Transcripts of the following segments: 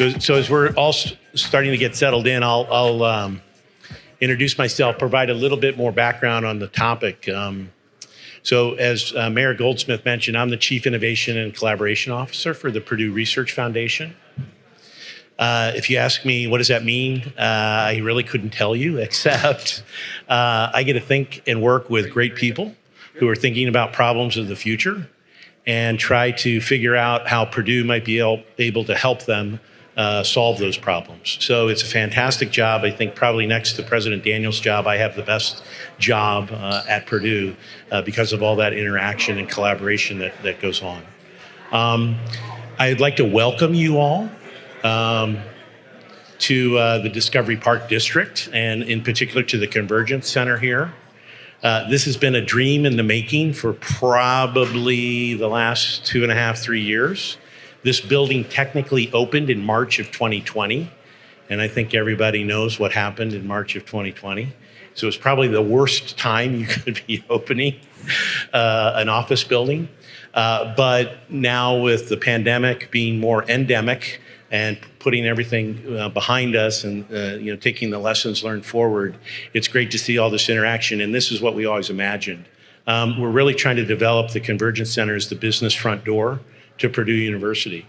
So, so as we're all starting to get settled in, I'll, I'll um, introduce myself, provide a little bit more background on the topic. Um, so, as uh, Mayor Goldsmith mentioned, I'm the Chief Innovation and Collaboration Officer for the Purdue Research Foundation. Uh, if you ask me, what does that mean? Uh, I really couldn't tell you, except uh, I get to think and work with great people who are thinking about problems of the future and try to figure out how Purdue might be able to help them uh, solve those problems. So it's a fantastic job. I think probably next to President Daniels' job, I have the best job uh, at Purdue uh, because of all that interaction and collaboration that, that goes on. Um, I'd like to welcome you all um, to uh, the Discovery Park District and in particular to the Convergence Center here. Uh, this has been a dream in the making for probably the last two and a half, three years. This building technically opened in March of 2020, and I think everybody knows what happened in March of 2020. So it's probably the worst time you could be opening uh, an office building. Uh, but now with the pandemic being more endemic, and putting everything uh, behind us and uh, you know taking the lessons learned forward it's great to see all this interaction and this is what we always imagined um, we're really trying to develop the convergence center as the business front door to purdue university.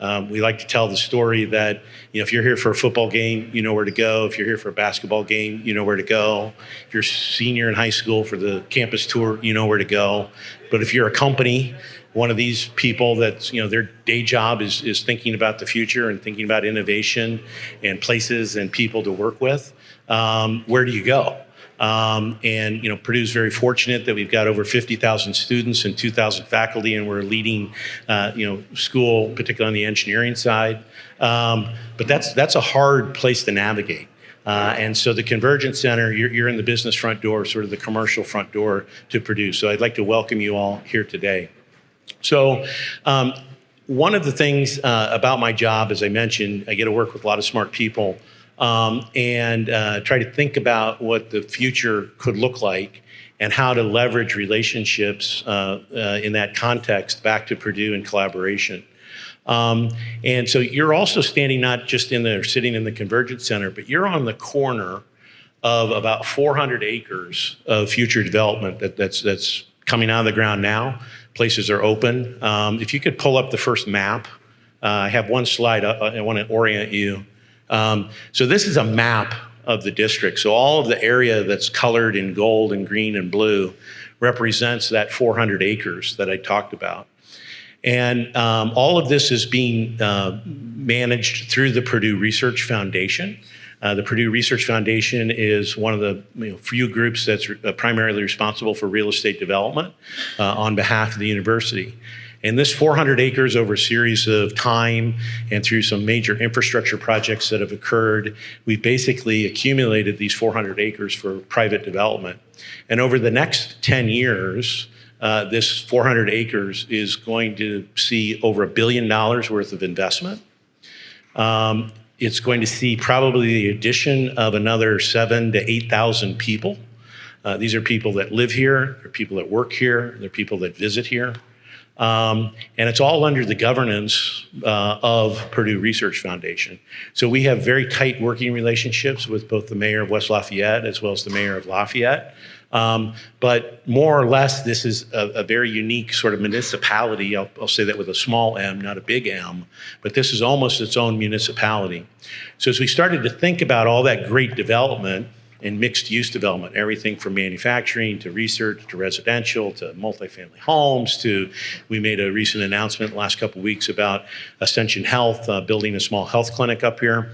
Um, we like to tell the story that you know if you're here for a football game you know where to go. If you're here for a basketball game you know where to go. If you're a senior in high school for the campus tour you know where to go. But if you're a company one of these people that's you know their day job is is thinking about the future and thinking about innovation and places and people to work with um, where do you go um, and you know Purdue's very fortunate that we've got over 50,000 students and 2,000 faculty, and we're a leading uh, you know school, particularly on the engineering side. Um, but that's that's a hard place to navigate. Uh, and so the Convergence Center, you're, you're in the business front door, sort of the commercial front door to Purdue. So I'd like to welcome you all here today. So, um, one of the things uh, about my job, as I mentioned, I get to work with a lot of smart people um, and uh, try to think about what the future could look like and how to leverage relationships uh, uh in that context back to Purdue and collaboration. Um, and so you're also standing not just in there sitting in the Convergence Center, but you're on the corner of about 400 acres of future development that, that's, that's coming out of the ground now places are open. Um, if you could pull up the first map, uh, I have one slide, uh, I want to orient you. Um, so this is a map of the district. So all of the area that's colored in gold and green and blue represents that 400 acres that I talked about. And um, all of this is being uh, managed through the Purdue Research Foundation. Uh, the Purdue Research Foundation is one of the you know, few groups that's uh, primarily responsible for real estate development uh, on behalf of the university. And this 400 acres over a series of time and through some major infrastructure projects that have occurred, we've basically accumulated these 400 acres for private development. And over the next 10 years, uh, this 400 acres is going to see over a billion dollars worth of investment. Um, it's going to see probably the addition of another seven to 8,000 people. Uh, these are people that live here, they're people that work here, they're people that visit here. Um, and it's all under the governance uh, of Purdue Research Foundation. So we have very tight working relationships with both the mayor of West Lafayette as well as the mayor of Lafayette. Um, but more or less, this is a, a very unique sort of municipality. I'll, I'll, say that with a small m, not a big M, but this is almost its own municipality. So as we started to think about all that great development and mixed use development, everything from manufacturing to research to residential to multifamily homes to, we made a recent announcement last couple weeks about Ascension Health uh, building a small health clinic up here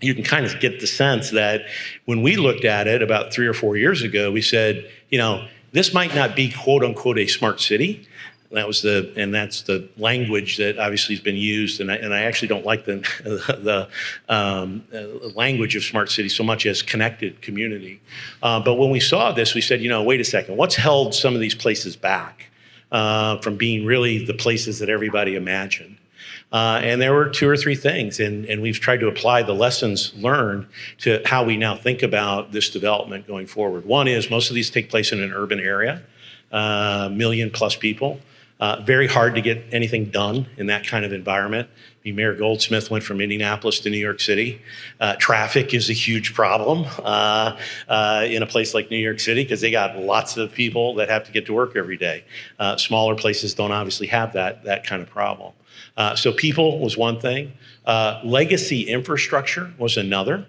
you can kind of get the sense that when we looked at it about three or four years ago, we said, you know, this might not be quote unquote a smart city. That was the, and that's the language that obviously has been used. And I, and I actually don't like the, the um, uh, language of smart city so much as connected community. Uh, but when we saw this, we said, you know, wait a second, what's held some of these places back uh, from being really the places that everybody imagined? Uh, and there were two or three things, and, and we've tried to apply the lessons learned to how we now think about this development going forward. One is most of these take place in an urban area, uh, million plus people. Uh, very hard to get anything done in that kind of environment. Mayor Goldsmith went from Indianapolis to New York City. Uh, traffic is a huge problem uh, uh in a place like New York City because they got lots of people that have to get to work every day. Uh, smaller places don't obviously have that, that kind of problem. Uh, so people was one thing. legacy infrastructure was another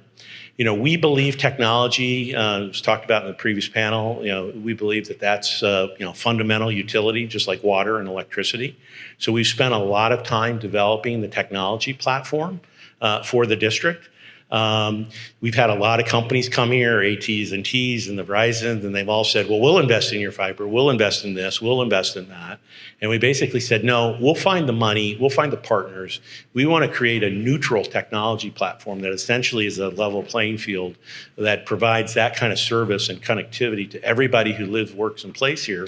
you know, we believe technology, uh, was talked about in the previous panel, you know, we believe that that's, uh, you know, fundamental utility, just like water and electricity. So we've spent a lot of time developing the technology platform uh, for the district. Um, we've had a lot of companies come here, ATs and Ts and the Verizons, and they've all said, well, we'll invest in your fiber, we'll invest in this, we'll invest in that. And we basically said, no, we'll find the money, we'll find the partners. We want to create a neutral technology platform that essentially is a level playing field that provides that kind of service and connectivity to everybody who lives, works, and plays here.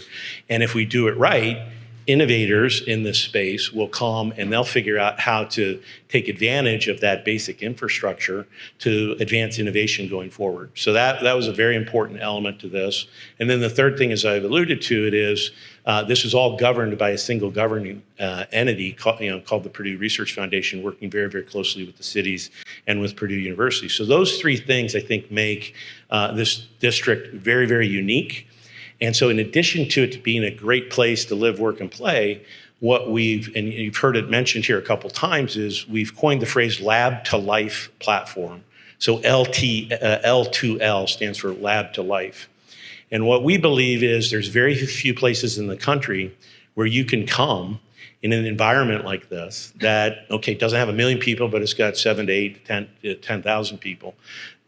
And if we do it right, innovators in this space will come and they'll figure out how to take advantage of that basic infrastructure to advance innovation going forward. So that, that was a very important element to this. And then the third thing, as I've alluded to, it is uh, this is all governed by a single governing uh, entity called, you know, called the Purdue Research Foundation, working very, very closely with the cities and with Purdue University. So those three things, I think, make uh, this district very, very unique. And so in addition to it being a great place to live, work, and play, what we've, and you've heard it mentioned here a couple times, is we've coined the phrase lab to life platform. So LT, uh, L2L stands for lab to life. And what we believe is there's very few places in the country where you can come in an environment like this that, okay, doesn't have a million people, but it's got seven to eight, 10,000 10, people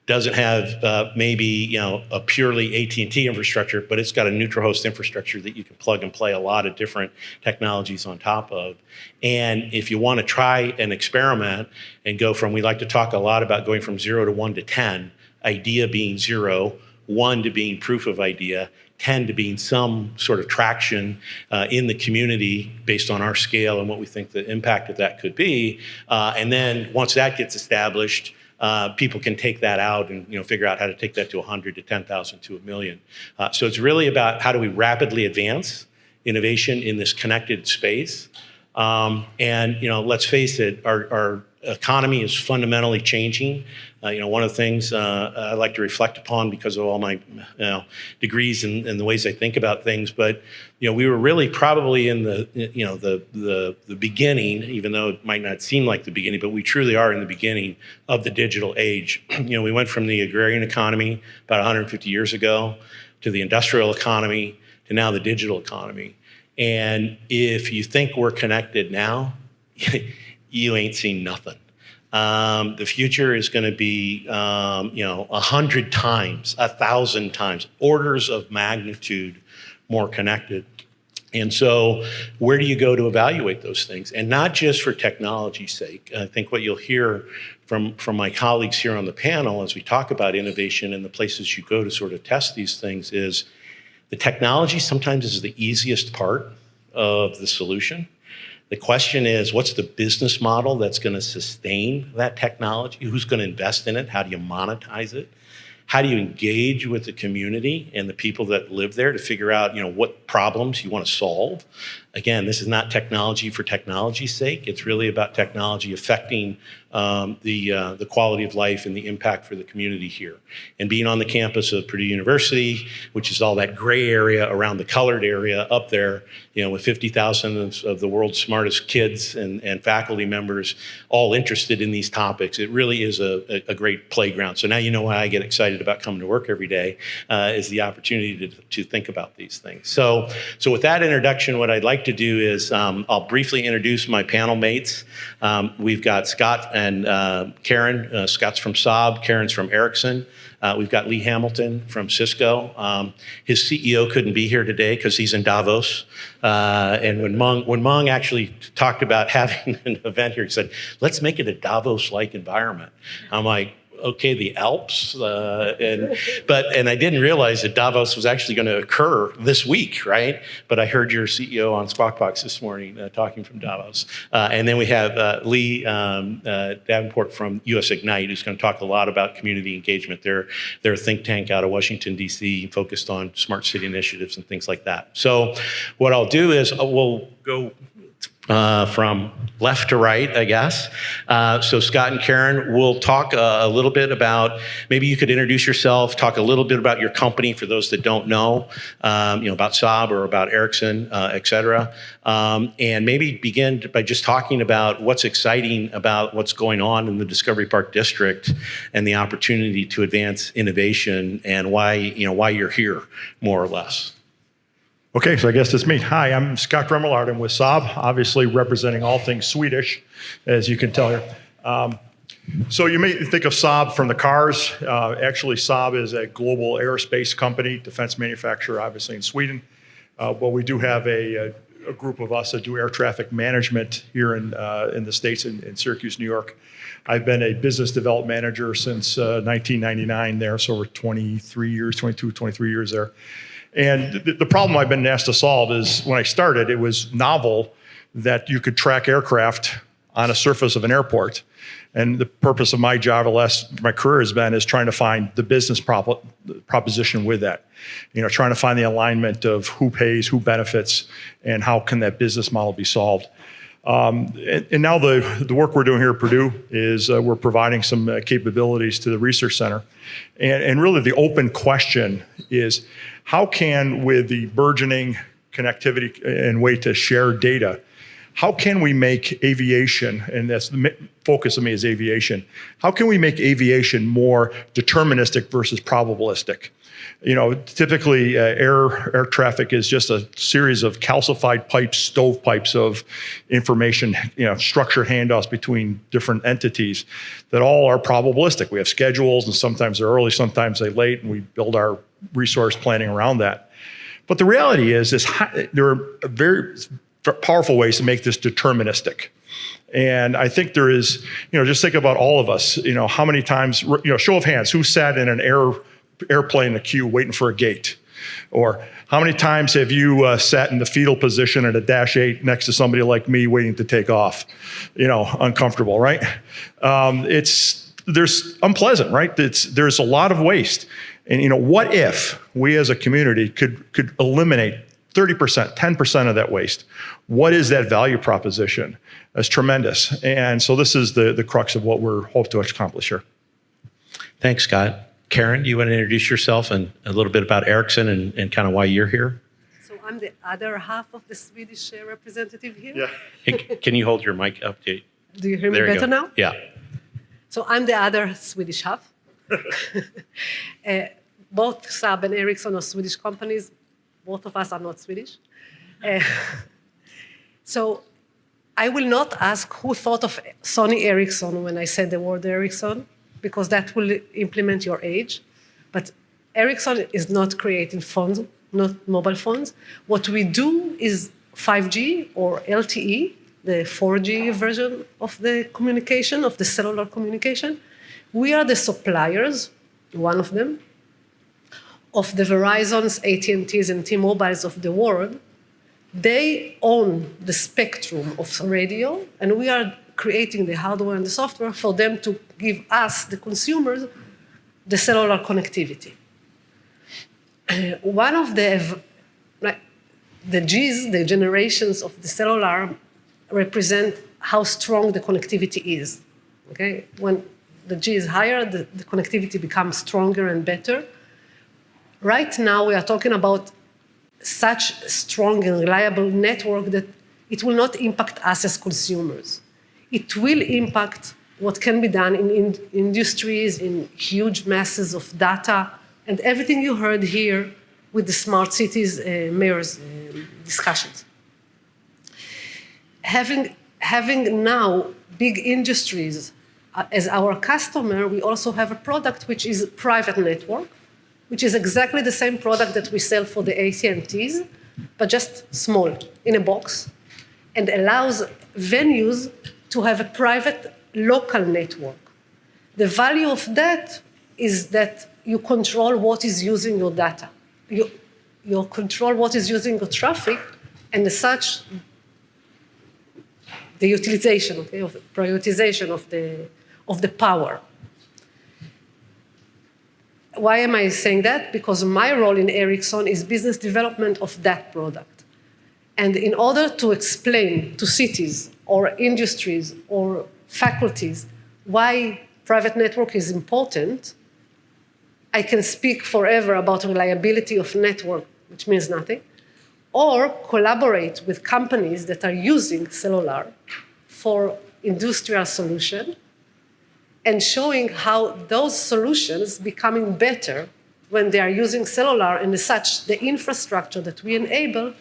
doesn't have uh, maybe you know a purely AT&T infrastructure, but it's got a neutral host infrastructure that you can plug and play a lot of different technologies on top of. And if you want to try an experiment and go from, we like to talk a lot about going from zero to one to 10, idea being zero, one to being proof of idea, 10 to being some sort of traction uh, in the community based on our scale and what we think the impact of that could be. Uh, and then once that gets established, uh, people can take that out and you know figure out how to take that to 100 to 10,000 to a million. Uh, so it's really about how do we rapidly advance innovation in this connected space. Um, and you know, let's face it, our, our economy is fundamentally changing. Uh, you know, one of the things uh, I like to reflect upon because of all my you know, degrees and, and, the ways I think about things. But you know, we were really probably in the you know the the the beginning, even though it might not seem like the beginning, but we truly are in the beginning of the digital age. you know, we went from the agrarian economy about 150 years ago to the industrial economy to now the digital economy. And if you think we're connected now, you ain't seen nothing. Um, the future is going to be, um, you know, a hundred times, a thousand times, orders of magnitude more connected. And so, where do you go to evaluate those things? And not just for technology's sake. I think what you'll hear from, from my colleagues here on the panel as we talk about innovation and the places you go to sort of test these things is the technology sometimes is the easiest part of the solution the question is, what's the business model that's going to sustain that technology? Who's going to invest in it? How do you monetize it? How do you engage with the community and the people that live there to figure out, you know, what problems you want to solve? Again, this is not technology for technology's sake. It's really about technology affecting um, the, uh, the quality of life and the impact for the community here. And being on the campus of Purdue University, which is all that gray area around the colored area up there, you know, with 50,000 of, of, the world's smartest kids and, and faculty members all interested in these topics, it really is a, a, great playground. So now you know why I get excited about coming to work every day, uh, is the opportunity to, to think about these things. So, so with that introduction, what I'd like to do is um, I'll briefly introduce my panel mates. Um, we've got Scott and uh, Karen. Uh, Scott's from Saab, Karen's from Ericsson. Uh, we've got Lee Hamilton from Cisco. Um, his CEO couldn't be here today because he's in Davos. Uh, and when Mung, when Mung actually talked about having an event here, he said, let's make it a Davos-like environment. I'm like, okay the Alps, uh, and but and I didn't realize that Davos was actually going to occur this week, right? But I heard your CEO on Squawk Box this morning uh, talking from Davos, uh, and then we have uh, Lee um, uh, Davenport from US Ignite, who's going to talk a lot about community engagement. They're they're a think tank out of Washington D.C. focused on smart city initiatives and things like that. So, what I'll do is uh, we'll go uh, from left to right, I guess. Uh, so Scott and Karen will talk a, a, little bit about, maybe you could introduce yourself, talk a little bit about your company for those that don't know, um, you know, about Saab or about Ericsson, uh, et cetera. Um, and maybe begin by just talking about what's exciting about what's going on in the Discovery Park District and the opportunity to advance innovation and why, you know, why you're here, more or less. Okay, so I guess it's me. Hi, I'm Scott Remillard. I'm with Saab, obviously representing all things Swedish, as you can tell here. Um, so you may think of Saab from the cars. Uh, actually, Saab is a global aerospace company, defense manufacturer, obviously in Sweden. Uh, but we do have a, a, group of us that do air traffic management here in, uh, in the States, in, in, Syracuse, New York. I've been a business development manager since 1999 uh, there, so over 23 years, 22, 23 years there. And the, the problem I've been asked to solve is when I started, it was novel that you could track aircraft on a surface of an airport. And the purpose of my job, the last my career has been, is trying to find the business prop proposition with that. You know, trying to find the alignment of who pays, who benefits, and how can that business model be solved. Um, and, and, now the, the work we're doing here at Purdue is uh, we're providing some uh, capabilities to the research center. And, and really the open question is, how can, with the burgeoning connectivity and way to share data, how can we make aviation, and that's the focus of me is aviation, how can we make aviation more deterministic versus probabilistic? You know, typically uh, air, air traffic is just a series of calcified pipes, stovepipes of information, you know, structured handoffs between different entities that all are probabilistic. We have schedules and sometimes they're early, sometimes they're late, and we build our resource planning around that. But the reality is, is there are very powerful ways to make this deterministic. And I think there is, you know, just think about all of us, you know, how many times, you know, show of hands, who sat in an air, airplane in a queue waiting for a gate? Or how many times have you uh, sat in the fetal position at a Dash 8 next to somebody like me waiting to take off? You know, uncomfortable, right? Um, it's, there's unpleasant, right? It's, there's a lot of waste. And you know, what if we as a community could, could eliminate 30%, 10% of that waste? What is that value proposition? That's tremendous. And so this is the, the crux of what we're hope to accomplish here. Thanks, Scott. Karen, do you want to introduce yourself and a little bit about Ericsson and, and kind of why you're here? So I'm the other half of the Swedish uh, representative here. Yeah. hey, can you hold your mic up? To, do you hear me better now? Yeah. So I'm the other Swedish half. uh, both Saab and Ericsson are Swedish companies. Both of us are not Swedish. Uh, so I will not ask who thought of Sony Ericsson when I said the word Ericsson, because that will implement your age. But Ericsson is not creating phones, not mobile phones. What we do is 5G or LTE, the 4G version of the communication, of the cellular communication. We are the suppliers, one of them, of the Verizons, AT&Ts, and T-Mobiles of the world, they own the spectrum of radio, and we are creating the hardware and the software for them to give us, the consumers, the cellular connectivity. Uh, one of the, like, the Gs, the generations of the cellular, represent how strong the connectivity is. Okay, when the G is higher, the, the connectivity becomes stronger and better. Right now, we are talking about such strong and reliable network that it will not impact us as consumers. It will impact what can be done in, in industries, in huge masses of data, and everything you heard here with the smart cities uh, mayor's uh, discussions. Having, having now big industries uh, as our customer, we also have a product which is private network, which is exactly the same product that we sell for the AT&Ts, but just small, in a box, and allows venues to have a private local network. The value of that is that you control what is using your data. You, you control what is using your traffic, and as such, the utilization, okay, of prioritization of the, of the power. Why am I saying that? Because my role in Ericsson is business development of that product. And in order to explain to cities or industries or faculties why private network is important, I can speak forever about reliability of network, which means nothing, or collaborate with companies that are using cellular for industrial solution and showing how those solutions becoming better when they are using cellular and as such the infrastructure that we enable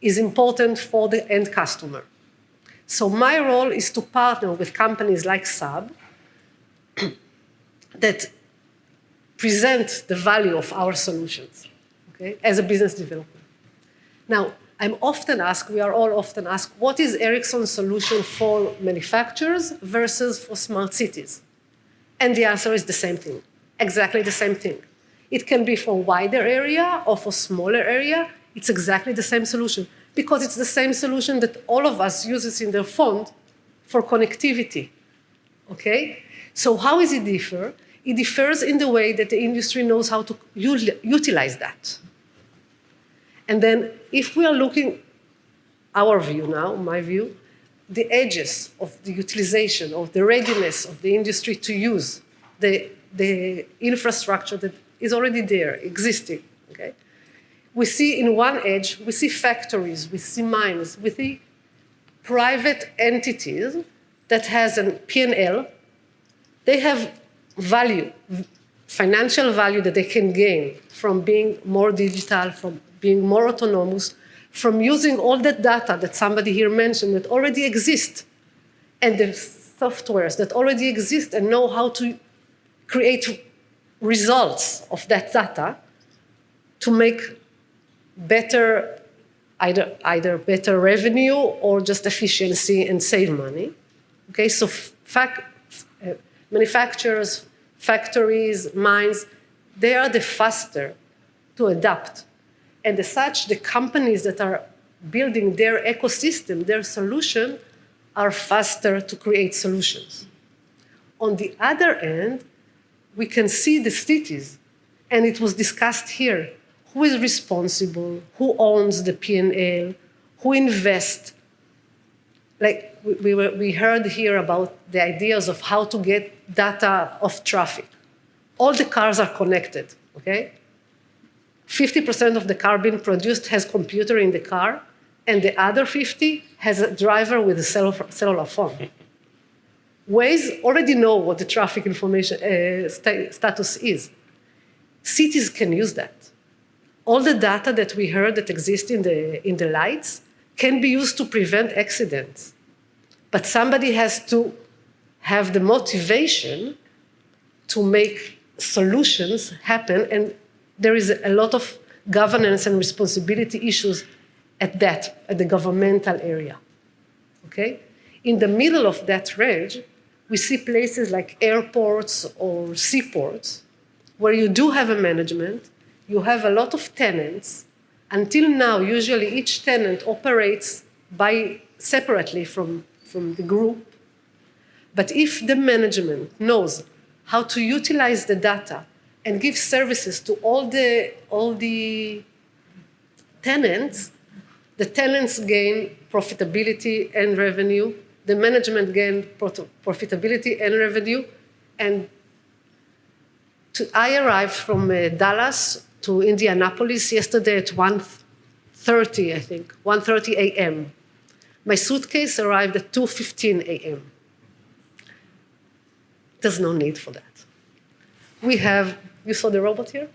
is important for the end customer. So my role is to partner with companies like Saab that present the value of our solutions okay, as a business developer. Now, I'm often asked, we are all often asked, what is Ericsson's solution for manufacturers versus for smart cities? And the answer is the same thing, exactly the same thing. It can be for wider area or for smaller area. It's exactly the same solution because it's the same solution that all of us uses in their phone for connectivity. Okay? So how is it differ? It differs in the way that the industry knows how to utilize that. And then if we are looking, our view now, my view, the edges of the utilization, of the readiness of the industry to use the, the infrastructure that is already there, existing, okay? We see in one edge, we see factories, we see mines, we see private entities that has a P&L, they have value, financial value that they can gain from being more digital, from being more autonomous, from using all that data that somebody here mentioned that already exists and the softwares that already exist and know how to create results of that data to make better, either, either better revenue or just efficiency and save money. Okay, so fac uh, manufacturers, factories, mines, they are the faster to adapt and as such, the companies that are building their ecosystem, their solution, are faster to create solutions. On the other end, we can see the cities, and it was discussed here, who is responsible, who owns the P&L, who invests. Like we, we, we heard here about the ideas of how to get data of traffic. All the cars are connected, okay? 50% of the car being produced has computer in the car, and the other 50 has a driver with a cellular phone. Waze already know what the traffic information uh, st status is. Cities can use that. All the data that we heard that exists in the, in the lights can be used to prevent accidents. But somebody has to have the motivation to make solutions happen and there is a lot of governance and responsibility issues at that, at the governmental area. Okay? In the middle of that range, we see places like airports or seaports where you do have a management, you have a lot of tenants. Until now, usually each tenant operates by separately from, from the group. But if the management knows how to utilize the data and give services to all the, all the tenants, the tenants gain profitability and revenue, the management gain profitability and revenue, and to, I arrived from uh, Dallas to Indianapolis yesterday at 1.30, I think, 1.30 a.m. My suitcase arrived at 2.15 a.m. There's no need for that. We have you saw the robot here?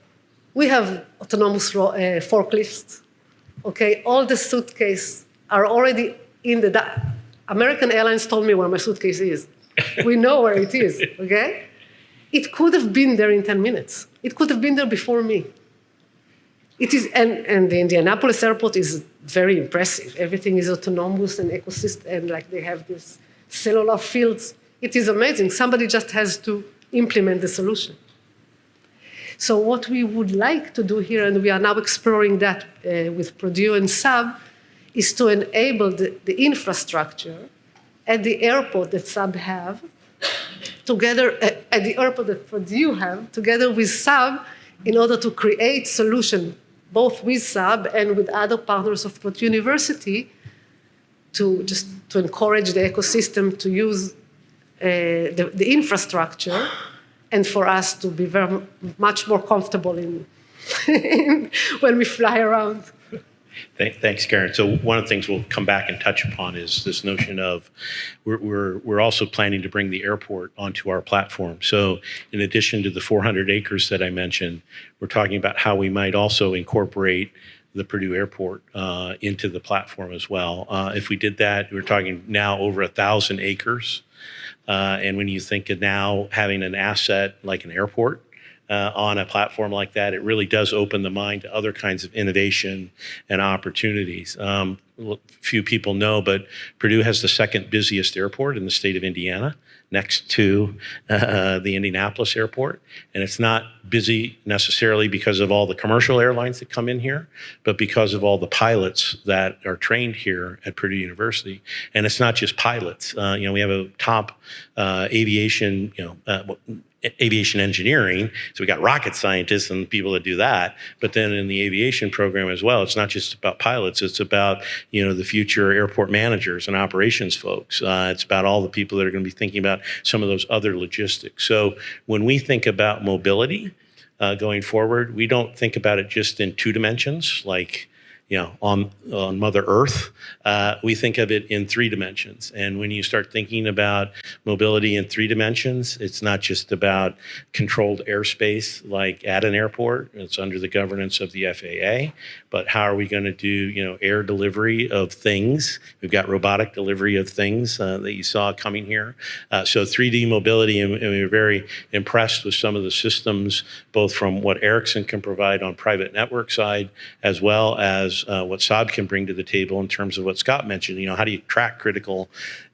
We have autonomous uh, forklifts. Okay, all the suitcases are already in the. American Airlines told me where my suitcase is. we know where it is. Okay, it could have been there in 10 minutes. It could have been there before me. It is, and, and the Indianapolis airport is very impressive. Everything is autonomous and ecosystem, and like they have these cellular fields. It is amazing. Somebody just has to implement the solution. So what we would like to do here, and we are now exploring that uh, with Purdue and Saab, is to enable the, the infrastructure at the airport that Saab have, together uh, at the airport that Purdue have, together with Saab, in order to create solution both with Saab and with other partners of Purdue University to just to encourage the ecosystem to use uh, the, the infrastructure and for us to be very much more comfortable in, when we fly around. Th- Thanks, Karen. So one of the things we'll come back and touch upon is this notion of we're, we're, we're also planning to bring the airport onto our platform. So in addition to the 400 acres that I mentioned, we're talking about how we might also incorporate the Purdue Airport uh, into the platform as well. Uh, if we did that, we're talking now over a thousand acres. Uh, and when you think of now having an asset like an airport uh, on a platform like that, it really does open the mind to other kinds of innovation and opportunities. Um, few people know, but Purdue has the second busiest airport in the state of Indiana, next to uh, the Indianapolis airport. And it's not busy necessarily because of all the commercial airlines that come in here, but because of all the pilots that are trained here at Purdue University. And it's not just pilots. Uh, you know, we have a top uh, aviation, you know, uh, aviation engineering. So we got rocket scientists and people that do that. But then in the aviation program as well, it's not just about pilots. It's about you know the future airport managers and operations folks. Uh, it's about all the people that are going to be thinking about some of those other logistics. So when we think about mobility uh, going forward, we don't think about it just in two dimensions, like you know, on, on Mother Earth, uh, we think of it in three dimensions. And when you start thinking about mobility in three dimensions, it's not just about controlled airspace like at an airport. It's under the governance of the FAA. But how are we going to do, you know, air delivery of things? We've got robotic delivery of things uh, that you saw coming here. Uh, so 3D mobility, and, and we were very impressed with some of the systems, both from what Ericsson can provide on private network side, as well as uh, what Saab can bring to the table in terms of what Scott mentioned. You know, how do you track critical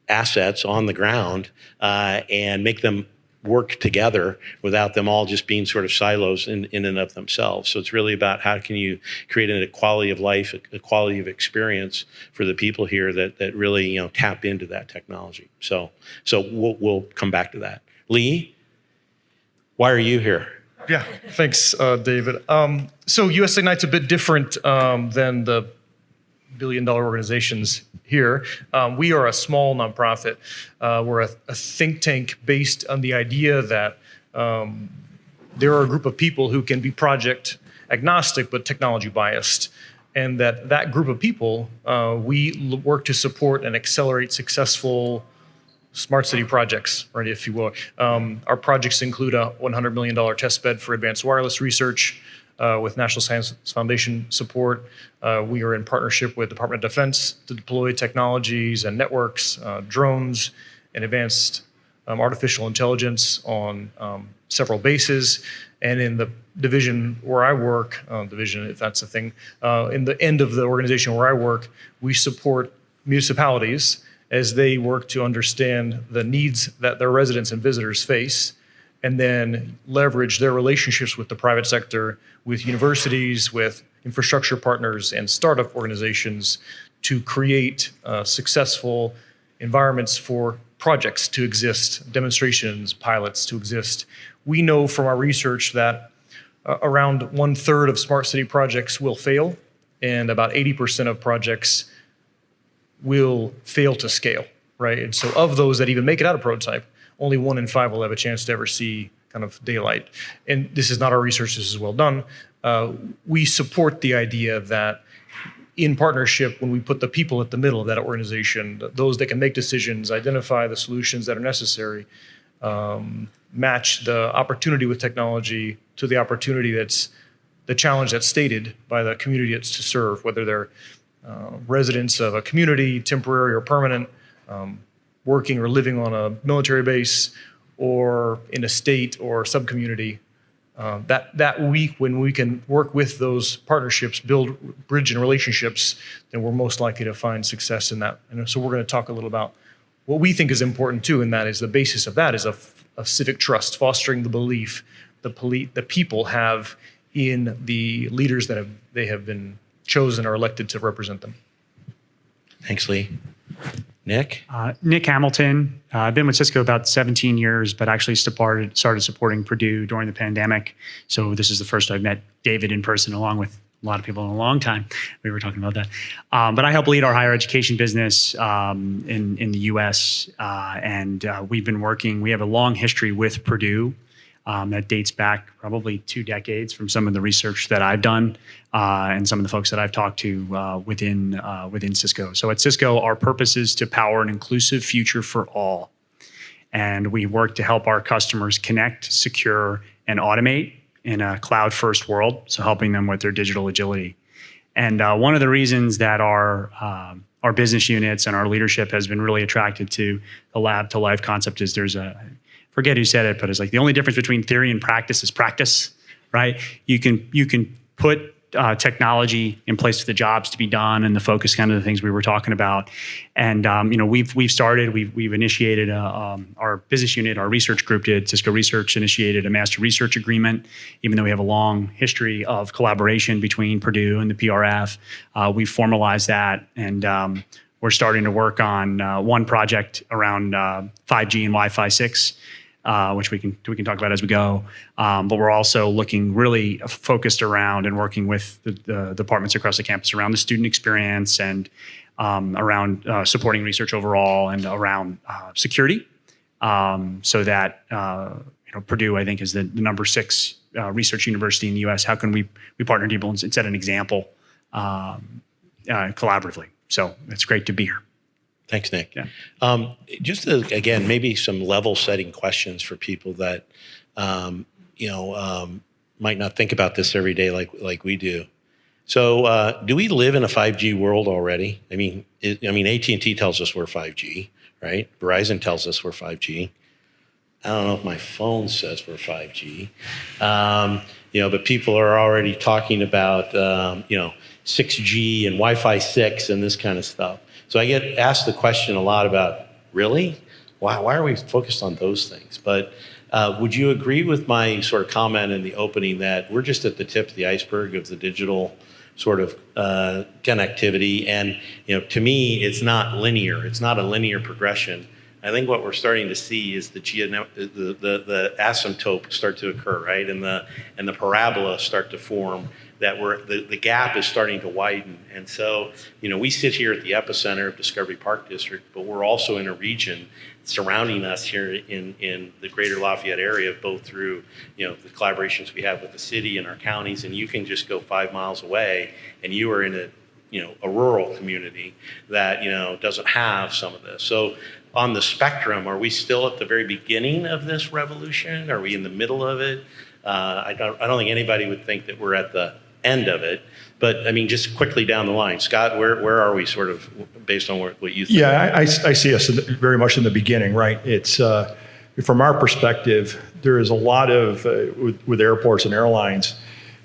assets on the ground uh, and make them work together without them all just being sort of silos in, in and of themselves. So it's really about how can you create a quality of life, a, a quality of experience for the people here that, that really, you know, tap into that technology. So, so we'll, we'll come back to that. Lee, why are you here? Yeah, thanks, uh, David. Um, so US Ignite's a bit different um, than the billion dollar organizations here. Um, we are a small nonprofit. Uh, we're a, a, think tank based on the idea that um, there are a group of people who can be project agnostic but technology biased. And that that group of people, uh, we work to support and accelerate successful smart city projects, right, if you will. Um, our projects include a $100 million test bed for advanced wireless research uh, with National Science Foundation support. Uh, we are in partnership with Department of Defense to deploy technologies and networks, uh, drones, and advanced um, artificial intelligence on um, several bases. And in the division where I work, uh, division, if that's a thing, uh, in the end of the organization where I work, we support municipalities as they work to understand the needs that their residents and visitors face and then leverage their relationships with the private sector, with universities, with infrastructure partners and startup organizations to create uh, successful environments for projects to exist, demonstrations, pilots to exist. We know from our research that uh, around one third of smart city projects will fail and about 80% of projects will fail to scale, right? And so of those that even make it out of prototype, only one in five will have a chance to ever see kind of daylight. And this is not our research, this is well done. Uh, we support the idea that in partnership, when we put the people at the middle of that organization, those that can make decisions, identify the solutions that are necessary, um, match the opportunity with technology to the opportunity that's the challenge that's stated by the community it's to serve, whether they're uh, residents of a community, temporary or permanent, um, working or living on a military base, or in a state or subcommunity. Uh, that that week when we can work with those partnerships, build bridge and relationships, then we're most likely to find success in that. And so we're going to talk a little about what we think is important too, and that is the basis of that is a, of civic trust, fostering the belief the poli- the people have in the leaders that have they have been chosen or elected to represent them. Thanks, Lee. Nick? Uh, Nick Hamilton. Uh, I've been with Cisco about 17 years, but actually started started supporting Purdue during the pandemic. So this is the first I've met David in person, along with a lot of people in a long time. We were talking about that. Um, but I help lead our higher education business um, in in the U.S. Uh, and uh, we've been working. We have a long history with Purdue. Um, that dates back probably two decades from some of the research that I've done uh, and some of the folks that I've talked to uh, within uh, within Cisco. So at Cisco, our purpose is to power an inclusive future for all, and we work to help our customers connect, secure, and automate in a cloud-first world. So helping them with their digital agility. And uh, one of the reasons that our um, our business units and our leadership has been really attracted to the lab to life concept is there's a forget who said it, but it's like the only difference between theory and practice is practice, right? You can you can put uh, technology in place for the jobs to be done and the focus kind of the things we were talking about. And um, you know we've we've started we've we've initiated a, um, our business unit our research group did Cisco Research initiated a master research agreement. Even though we have a long history of collaboration between Purdue and the PRF, uh, we formalized that and. Um, we're starting to work on uh, one project around uh, 5G and Wi-Fi 6, uh, which we can we can talk about as we go. Um, but we're also looking really focused around and working with the, the departments across the campus around the student experience and um, around uh, supporting research overall and around uh, security, um, so that uh, you know Purdue I think is the, the number six uh, research university in the U.S. How can we we partner people and set an example um, uh, collaboratively? So it's great to be here. Thanks, Nick. Yeah. Um, just to, again, maybe some level setting questions for people that, um, you know, um, might not think about this every day like like we do. So, uh, do we live in a 5G world already? I mean, it, I mean, AT and T tells us we're 5G, right? Verizon tells us we're 5G. I don't know if my phone says we're 5G, um, you know, but people are already talking about, um, you know, 6G and Wi-Fi 6 and this kind of stuff. So I get asked the question a lot about, really? Why, why are we focused on those things? But uh, would you agree with my sort of comment in the opening that we're just at the tip of the iceberg of the digital sort of uh, connectivity? And, you know, to me, it's not linear. It's not a linear progression. I think what we're starting to see is the, the, the, the asymptote start to occur, right? And the, and the parabola start to form that we're, the, the gap is starting to widen. And so, you know, we sit here at the epicenter of Discovery Park District, but we're also in a region surrounding us here in, in the greater Lafayette area, both through, you know, the collaborations we have with the city and our counties. And you can just go five miles away and you are in a, you know, a rural community that, you know, doesn't have some of this. So on the spectrum, are we still at the very beginning of this revolution? Are we in the middle of it? Uh, I, don't, I don't think anybody would think that we're at the end of it. But I mean, just quickly down the line, Scott, where, where are we sort of based on what, what you think? Yeah, I, I see us very much in the beginning, right? It's, uh, from our perspective, there is a lot of, uh, with, with airports and airlines,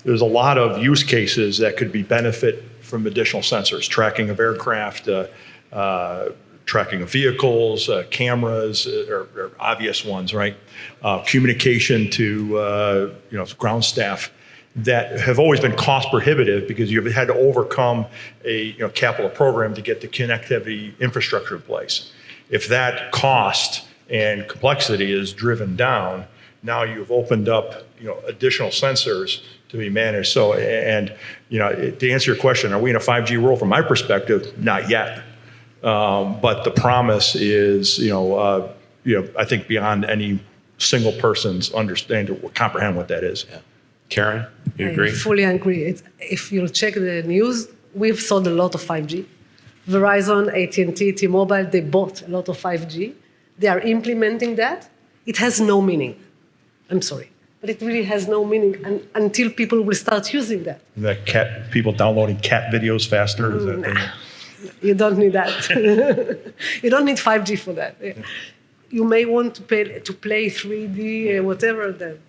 there's a lot of use cases that could be benefit from additional sensors, tracking of aircraft, uh, uh, tracking of vehicles, uh, cameras uh, are, are obvious ones, right? Uh, communication to, uh, you know, ground staff that have always been cost prohibitive because you've had to overcome a you know, capital program to get the connectivity infrastructure in place. If that cost and complexity is driven down, now you've opened up you know, additional sensors to be managed. So, and you know, to answer your question, are we in a 5G world? From my perspective, not yet. Um, but the promise is, you know, uh, you know, I think beyond any single person's understanding or comprehend what that is. Yeah. Karen, you I agree? fully agree. It's, if you check the news, we've sold a lot of 5G. Verizon, AT&T, T-Mobile, they bought a lot of 5G. They are implementing that. It has no meaning. I'm sorry, but it really has no meaning un- until people will start using that. The cat, people downloading cat videos faster. Is that the- You don't need that. you don't need 5G for that. You may want to, pay, to play 3D, uh, whatever. Then,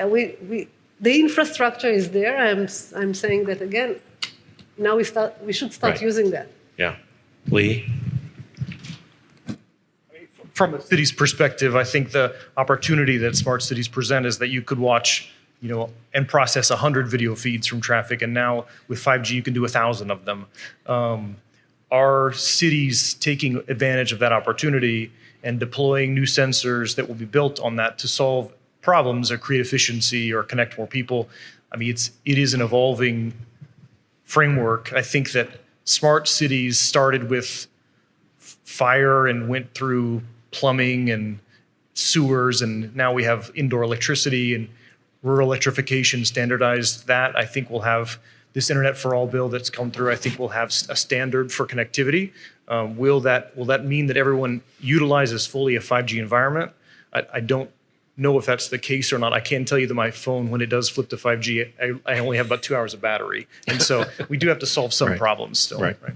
uh, we, we, the infrastructure is there. I'm, s- I'm saying that again. Now we start. We should start Right. using that. Yeah. Lee? from a city's perspective, I think the opportunity that smart cities present is that you could watch, you know, and process 100 video feeds from traffic, and now with 5G, you can do 1,000 of them. Um, Are cities taking advantage of that opportunity and deploying new sensors that will be built on that to solve problems or create efficiency or connect more people? I mean, it's, it is an evolving framework. I think that smart cities started with fire and went through plumbing and sewers, and now we have indoor electricity and rural electrification standardized that. I think we'll have this Internet for All bill that's come through. I think we'll have a standard for connectivity. Um, will that will that mean that everyone utilizes fully a 5G environment? I, I don't know if that's the case or not. I can tell you that my phone, when it does flip to 5G, I, I only have about two hours of battery, and so we do have to solve some Right. problems still. Right. Right.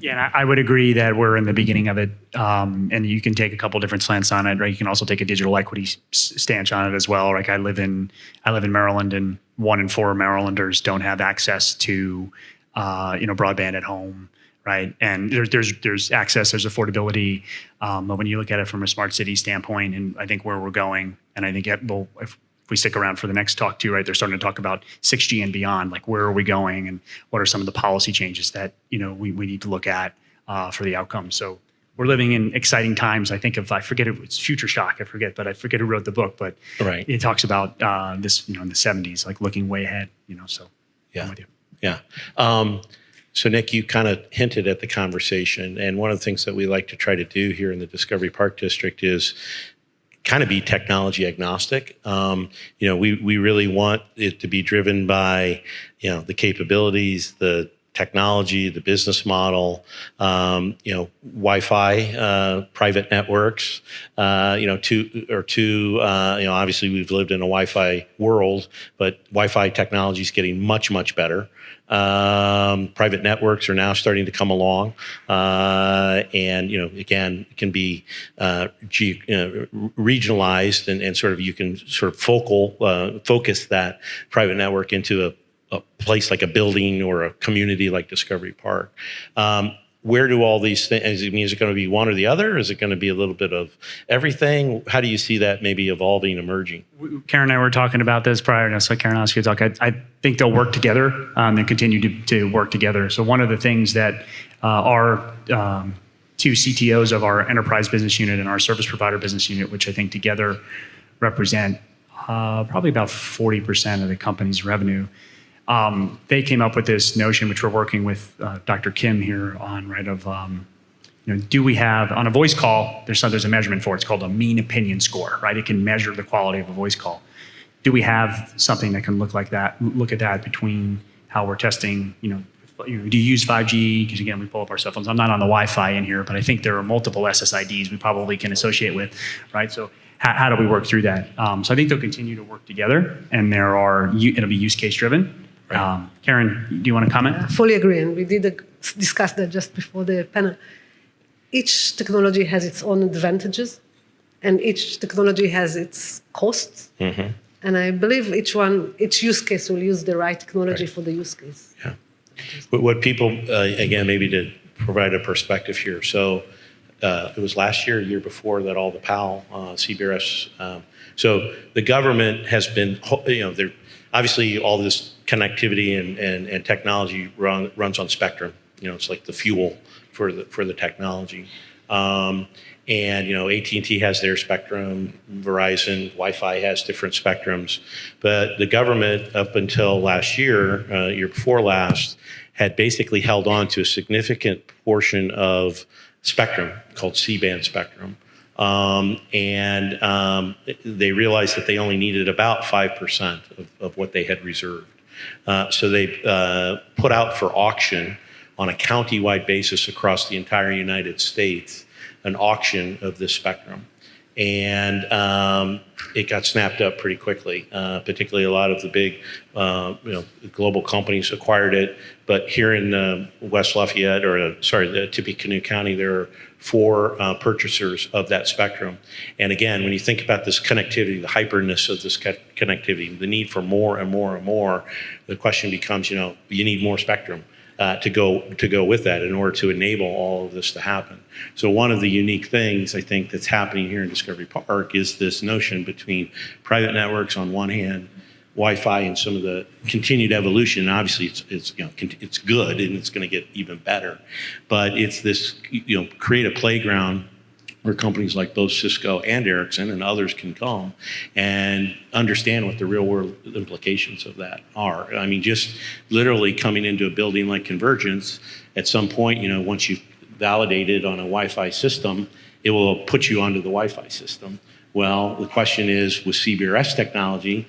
Yeah, I would agree that we're in the beginning of it, um, and you can take a couple different slants on it, right? You can also take a digital equity stance on it as well. Like I live in, I live in Maryland, and one in four Marylanders don't have access to, uh, you know, broadband at home, right? And there's there's there's access, there's affordability, um, but when you look at it from a smart city standpoint, and I think where we're going, and I think it will, if we stick around for the next talk too, right? They're starting to talk about 6G and beyond, like where are we going, and what are some of the policy changes that you know we, we need to look at uh, for the outcome. So we're living in exciting times. I think if I forget it, it's Future Shock. I forget, but I forget who wrote the book. But Right. it talks about uh, this, you know, in the 70s, like looking way ahead. You know, so Yeah. I'm with you. Yeah. Um, so, Nick, you kind of hinted at the conversation. And one of the things that we like to try to do here in the Discovery Park District is kind of be technology agnostic. Um, you know, we, we really want it to be driven by, you know, the capabilities, the technology, the business model, um, you know, Wi-Fi, uh, private networks, uh, you know, two or two, uh, you know, obviously we've lived in a Wi-Fi world, but Wi-Fi technology is getting much, much better. Um, private networks are now starting to come along, uh, and you know, again, can be uh, uh, regionalized, and, and sort of you can sort of focal focus that private network into a a place like a building or a community like Discovery Park. Um, where do all these things? I mean, Is it, going to be one or the other? Is it going to be a little bit of everything? How do you see that maybe evolving, emerging? Karen and I were talking about this prior to so Karen asked you to talk. I, I think they'll work together um, and continue to, to work together. So one of the things that uh, our um, two CTOs of our enterprise business unit and our service provider business unit, which I think together represent uh, probably about 40% of the company's revenue, um, they came up with this notion, which we're working with uh, Dr. Kim here on, right? Of um, you know, do we have on a voice call? There's some, there's a measurement for it. It's called a mean opinion score, right? It can measure the quality of a voice call. Do we have something that can look like that? Look at that between how we're testing. You know, you know, do you use 5G? Because again, we pull up our cell phones. I'm not on the Wi-Fi in here, but I think there are multiple SSIDs we probably can associate with, right? So how, how do we work through that? Um, so I think they'll continue to work together, and there are it'll be use case driven. Right. Um, Karen, do you want to comment? I fully agree, and we did uh, discuss that just before the panel. Each technology has its own advantages, and each technology has its costs. And I believe each one, each use case will use the right technology Right. for the use case. Yeah. What, what people, uh, again, maybe to provide a perspective here. So uh, it was last year, year before that all the PAL, uh, CBRS. Um, so the government has been, you know, they're obviously all this connectivity and, and, and technology run, runs on spectrum. You know, it's like the fuel for the for the technology. Um, and you know, AT&T has their spectrum, Verizon, Wi-Fi has different spectrums, but the government up until last year, uh, year before last, had basically held on to a significant portion of spectrum called C-band spectrum. Um, and um, they realized that they only needed about 5% of, of what they had reserved. Uh, so they uh, put out for auction on a county-wide basis across the entire United States an auction of this spectrum. And um, it got snapped up pretty quickly. Uh, particularly, a lot of the big, uh, you know, global companies acquired it. But here in uh, West Lafayette, or sorry, Tippecanoe County, there are four uh, purchasers of that spectrum. And again, when you think about this connectivity, the hyperness of this co- connectivity, the need for more and more and more, the question becomes, you know, you need more spectrum. uh, to go to go with that in order to enable all of this to happen. So one of the unique things I think that's happening here in Discovery Park is this notion between private networks on one hand, Wi-Fi, and some of the continued evolution. And obviously, it's it's you know it's good and it's going to get even better, but it's this you know create a playground where companies like both Cisco and Ericsson and others can come and understand what the real world implications of that are. I mean, just literally coming into a building like Convergence, at some point, you know, once you've validated on a Wi-Fi system, it will put you onto the Wi-Fi system. Well, the question is with CBRS technology,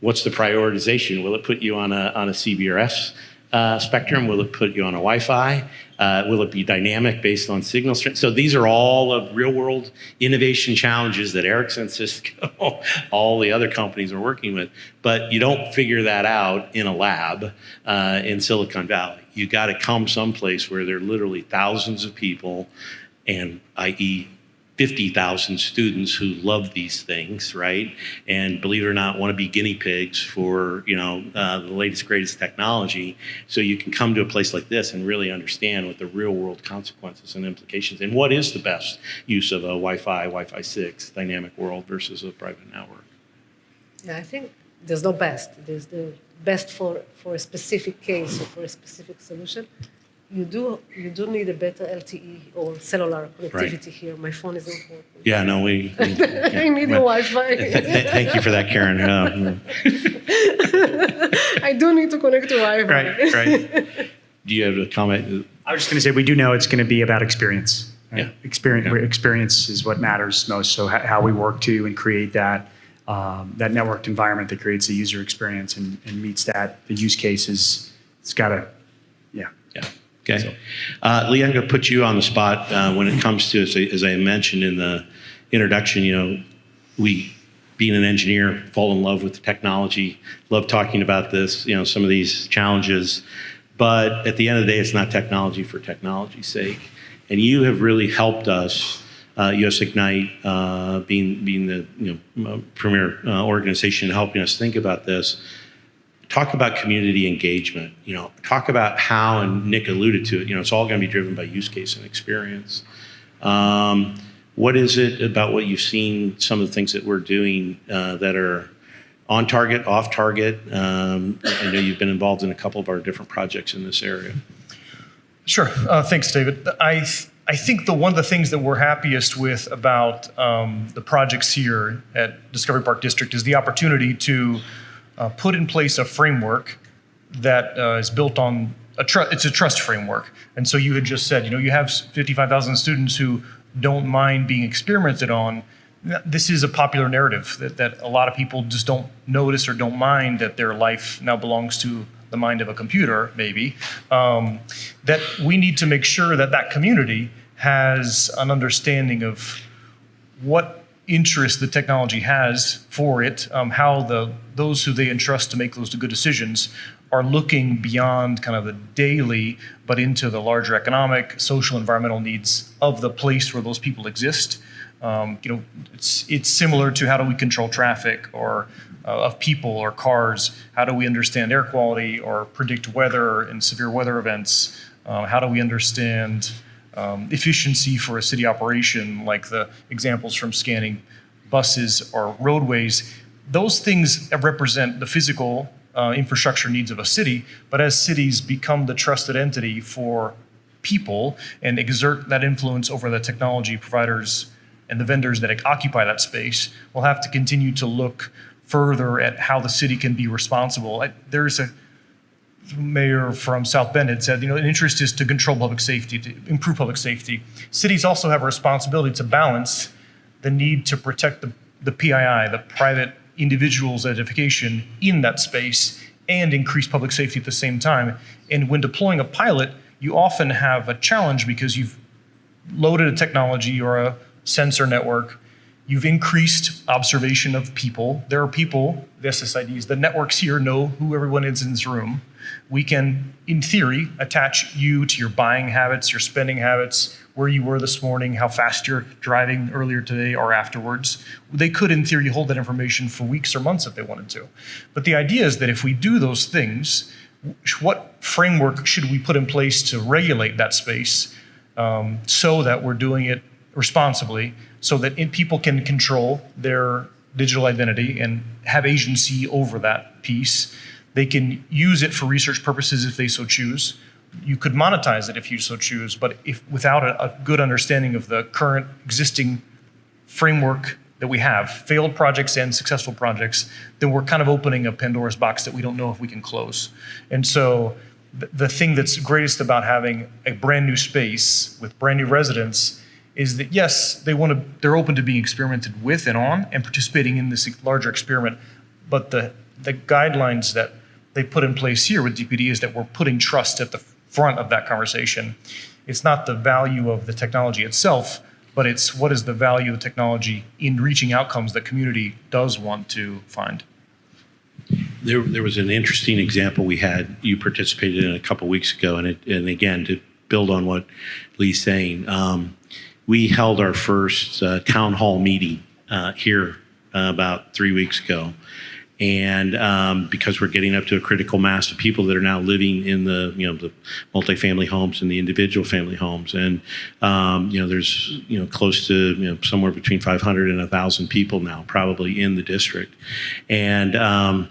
what's the prioritization? Will it put you on a, on a CBRS uh, spectrum? Will it put you on a Wi-Fi? Uh, will it be dynamic based on signal strength? So these are all of real-world innovation challenges that Ericsson, Cisco, all the other companies are working with. But you don't figure that out in a lab uh, in Silicon Valley. You got to come someplace where there are literally thousands of people, and i.e. 50,000 students who love these things, right? And believe it or not, want to be guinea pigs for, you know, uh, the latest, greatest technology. So you can come to a place like this and really understand what the real world consequences and implications and what is the best use of a Wi-Fi, Wi-Fi 6 dynamic world versus a private network. Yeah, I think there's no best. There's the best for, for a specific case or for a specific solution. You do you do need a better LTE or cellular connectivity here. My phone is not working. Yeah, no, we. we yeah. I need a Well, Wi-Fi. th- th- Thank you for that, Karen. Uh, I do need to connect to Wi-Fi. right, right. Do you have a comment? I was just going to say, we do know it's going to be about experience. right? Yeah. Experience, Yeah. experience is what matters most. So how we work to and create that, um, that networked environment that creates a user experience and, and meets that, the use cases, it's got to, yeah. Yeah. Okay. Uh, Lee, I'm going to put you on the spot uh, when it comes to, as I, as I mentioned in the introduction, you know, we, being an engineer, fall in love with technology, love talking about this, you know, some of these challenges. But at the end of the day, it's not technology for technology's sake. And you have really helped us, uh, US Ignite, uh, being, being the you know, premier uh, organization, helping us think about this talk about community engagement. You know, talk about how, and Nick alluded to it. You know, it's all going to be driven by use case and experience. Um, what is it about what you've seen? Some of the things that we're doing uh, that are on target, off target. Um, I know you've been involved in a couple of our different projects in this area. Sure. Uh, thanks, David. I I think the one of the things that we're happiest with about um, the projects here at Discovery Park District is the opportunity to uh, put in place a framework that uh, is built on a trust. It's a trust framework, and so you had just said, you know, you have 55,000 students who don't mind being experimented on. This is a popular narrative that, that a lot of people just don't notice or don't mind that their life now belongs to the mind of a computer, maybe, um, that we need to make sure that that community has an understanding of what interest the technology has for it, um, how the those who they entrust to make those good decisions are looking beyond kind of the daily, but into the larger economic, social, environmental needs of the place where those people exist. Um, you know, it's it's similar to how do we control traffic or uh, of people or cars? How do we understand air quality or predict weather and severe weather events? Uh, how do we understand um, efficiency for a city operation, like the examples from scanning buses or roadways? Those things represent the physical uh, infrastructure needs of a city, but as cities become the trusted entity for people and exert that influence over the technology providers and the vendors that occupy that space, we'll have to continue to look further at how the city can be responsible. I, there's a mayor from South Bend had said, you know, an interest is to control public safety, to improve public safety. Cities also have a responsibility to balance the need to protect the, the PII, the private individual's identification in that space, and increase public safety at the same time. And when deploying a pilot, you often have a challenge because you've loaded a technology or a sensor network. You've increased observation of people. There are people, the SSIDs, the networks here know who everyone is in this room. We can, in theory, attach you to your buying habits, your spending habits, where you were this morning, how fast you're driving earlier today or afterwards. They could, in theory, hold that information for weeks or months if they wanted to. But the idea is that if we do those things, what framework should we put in place to regulate that space um, so that we're doing it responsibly, so that people can control their digital identity and have agency over that piece. They can use it for research purposes if they so choose. You could monetize it if you so choose, but if without a, a good understanding of the current existing framework that we have, failed projects and successful projects, then we're kind of opening a Pandora's box that we don't know if we can close. And so th- the thing that's greatest about having a brand new space with brand new residents is that yes, they want to they're open to being experimented with and on and participating in this larger experiment, but the the guidelines that they put in place here with DPD is that we're putting trust at the front of that conversation. It's not the value of the technology itself, but it's what is the value of the technology in reaching outcomes that community does want to find. There, there was an interesting example we had. You participated in a couple weeks ago, and it, and again to build on what Lee's saying, um, we held our first uh, town hall meeting uh, here uh, about three weeks ago, and um, because we're getting up to a critical mass of people that are now living in the you know the multifamily homes and the individual family homes, and um, you know there's you know close to you know somewhere between 500 and 1,000 people now probably in the district, and. Um,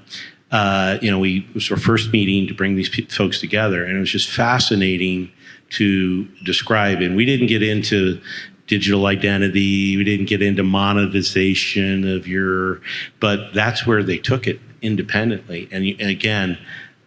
uh, you know, we it was our first meeting to bring these folks together, and it was just fascinating to describe. And we didn't get into digital identity, we didn't get into monetization of your, but that's where they took it independently. And, again,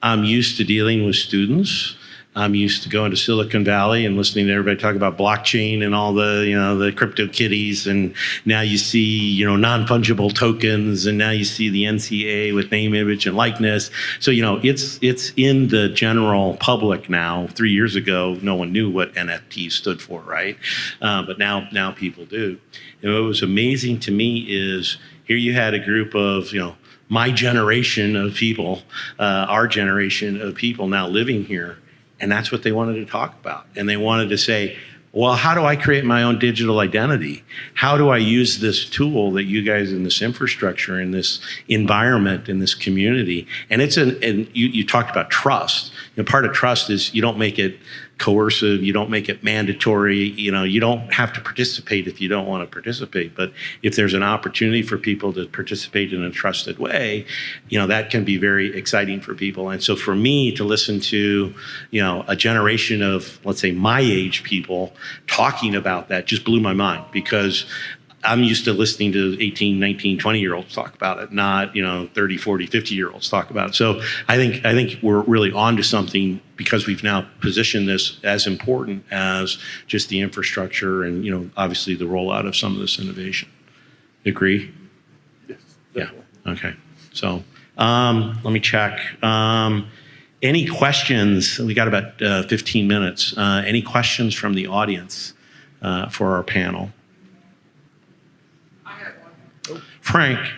I'm used to dealing with students. I'm used to going to Silicon Valley and listening to everybody talk about blockchain and all the, you know, the crypto kitties. And now you see, you know, non-fungible tokens and now you see the NCAA with name, image, and likeness. So, you know, it's, it's in the general public now. Three years ago, no one knew what NFT stood for, right? Uh, but now, now people do. And what was amazing to me is here you had a group of, you know, my generation of people, uh, our generation of people now living here. And that's what they wanted to talk about. And they wanted to say, well, how do I create my own digital identity? How do I use this tool that you guys in this infrastructure, in this environment, in this community? And it's an, and you, you talked about trust. You know, part of trust is you don't make it coercive, you don't make it mandatory, you know, you don't have to participate if you don't want to participate. But if there's an opportunity for people to participate in a trusted way, you know, that can be very exciting for people. And so for me to listen to, you know, a generation of, let's say, my age people talking about that just blew my mind because I'm used to listening to 18, 19, 20 year olds talk about it, not, you know, 30, 40, 50 year olds talk about it. So I think, I think we're really onto something because we've now positioned this as important as just the infrastructure and, you know, obviously the rollout of some of this innovation. Agree? Yes. Yeah. Okay. So um, let me check. Um, any questions? We got about uh, 15 minutes. Uh, any questions from the audience uh, for our panel? I had one. Frank,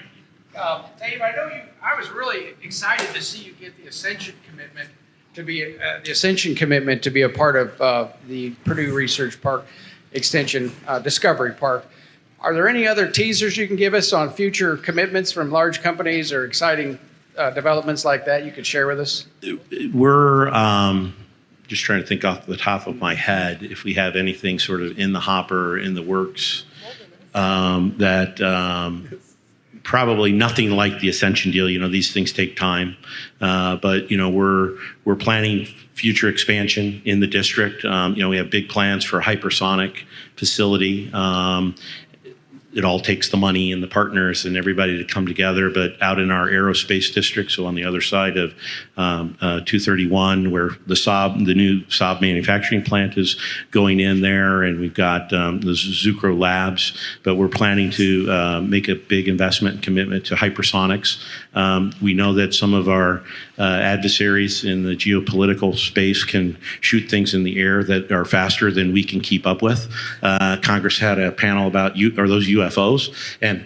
Um, Dave, I know you, I was really excited to see you get the Ascension commitment to be, uh, the Ascension commitment to be a part of uh, the Purdue Research Park Extension uh, Discovery Park. Are there any other teasers you can give us on future commitments from large companies or exciting uh, developments like that you could share with us? we're um, just trying to think off the top of my head if we have anything sort of in the hopper, in the works, um, that um, probably nothing like the Ascension deal. You know, these things take time, uh, but you know we're we're planning future expansion in the district. Um, you know, we have big plans for a hypersonic facility. Um, it all takes the money and the partners and everybody to come together. But out in our aerospace district, so on the other side of um, uh, 231, where the Saab, the new Saab manufacturing plant is going in there, and we've got um, the Zucrow Labs. But we're planning to uh, make a big investment and commitment to hypersonics. Um, we know that some of our uh, adversaries in the geopolitical space can shoot things in the air that are faster than we can keep up with. Uh, Congress had a panel about U- are those UFOs, and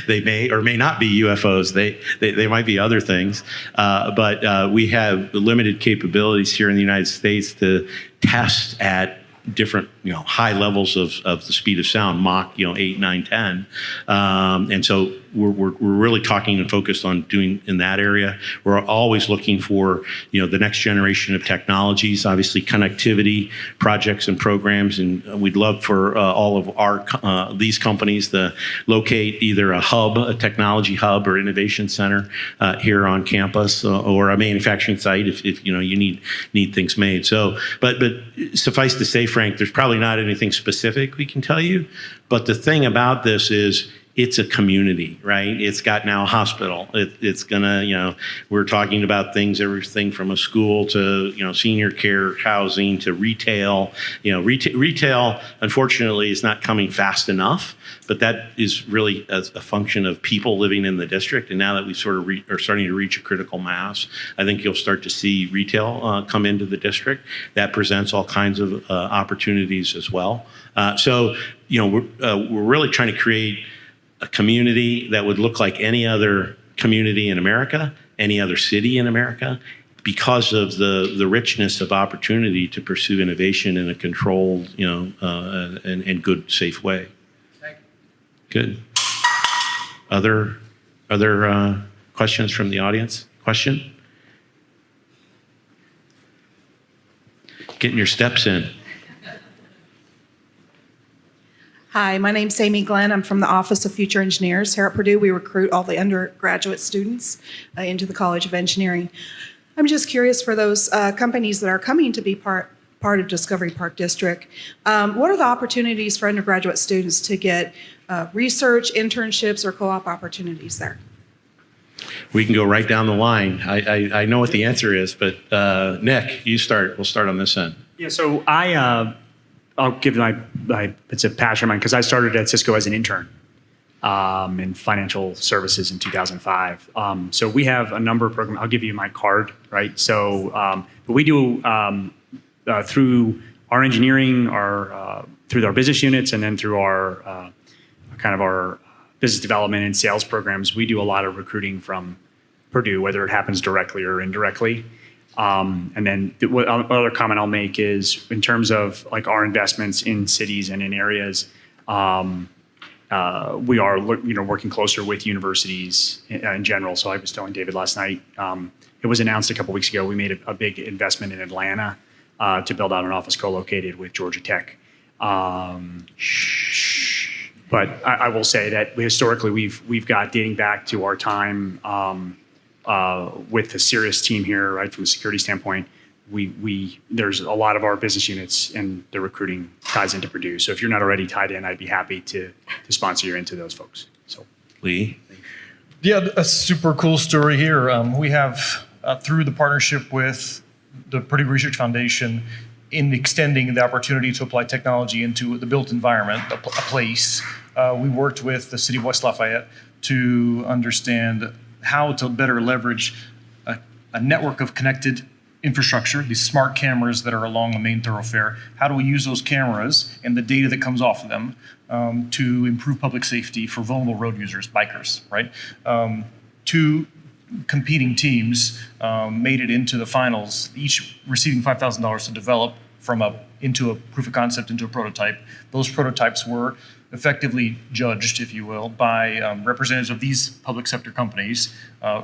they may or may not be UFOs. They they, they might be other things, uh, but uh, we have limited capabilities here in the United States to test at different you know high levels of, of the speed of sound mach you know 8 9 10 um, and so we're, we're, we're really talking and focused on doing in that area. We're always looking for, you know, the next generation of technologies, obviously connectivity projects and programs. And we'd love for uh, all of our, uh, these companies to locate either a hub, a technology hub or innovation center uh, here on campus uh, or a manufacturing site if, if, you know, you need, need things made. So, but, but suffice to say, Frank, there's probably not anything specific we can tell you. But the thing about this is it's a community, right? It's got now a hospital. It, it's gonna, you know, we're talking about things, everything from a school to, you know, senior care housing to retail. You know, retail, retail unfortunately is not coming fast enough, but that is really a, a function of people living in the district. And now that we sort of re, are starting to reach a critical mass, I think you'll start to see retail uh, come into the district. That presents all kinds of uh, opportunities as well. Uh, so, you know, we're, uh, we're really trying to create a community that would look like any other community in America, any other city in America, because of the, the richness of opportunity to pursue innovation in a controlled, you know, uh, and, and good, safe way. Good. Other, other uh, questions from the audience? Question? Getting your steps in. Hi, my name's Amy Glenn. I'm from the Office of Future Engineers here at Purdue. We recruit all the undergraduate students uh, into the College of Engineering. I'm just curious for those uh, companies that are coming to be part part of Discovery Park District. Um, what are the opportunities for undergraduate students to get uh, research, internships, or co-op opportunities there? We can go right down the line. I, I, I know what the answer is, but uh, Nick, you start. We'll start on this end. Yeah, so I, uh, I'll give my, my, it's a passion of mine because I started at Cisco as an intern um, in financial services in 2005. Um, so we have a number of programs. I'll give you my card, right? So, um, but we do um, uh, through our engineering, our uh, through our business units, and then through our uh, kind of our business development and sales programs. We do a lot of recruiting from Purdue, whether it happens directly or indirectly. Um, and then the what other comment I'll make is in terms of like our investments in cities and in areas, um, uh, we are you know working closer with universities in, in general. So I was telling David last night. Um, it was announced a couple weeks ago. We made a, a big investment in Atlanta uh, to build out an office co-located with Georgia Tech. Um, but I, I will say that historically we've we've got dating back to our time um, uh, with the CERIAS team here, right from a security standpoint. We we there's a lot of our business units and the recruiting ties into Purdue. So if you're not already tied in, I'd be happy to to sponsor you into those folks. So Lee. Yeah, a super cool story here. Um, we have, uh, through the partnership with the Purdue Research Foundation, in extending the opportunity to apply technology into the built environment, a, pl- a place, uh, we worked with the city of West Lafayette to understand how to better leverage a, a network of connected infrastructure, these smart cameras that are along the main thoroughfare. How do we use those cameras and the data that comes off of them um, to improve public safety for vulnerable road users, bikers, right? Um, two competing teams um, made it into the finals, each receiving $5,000 to develop from a into a proof of concept into a prototype. Those prototypes were effectively judged, if you will, by um, representatives of these public sector companies, uh,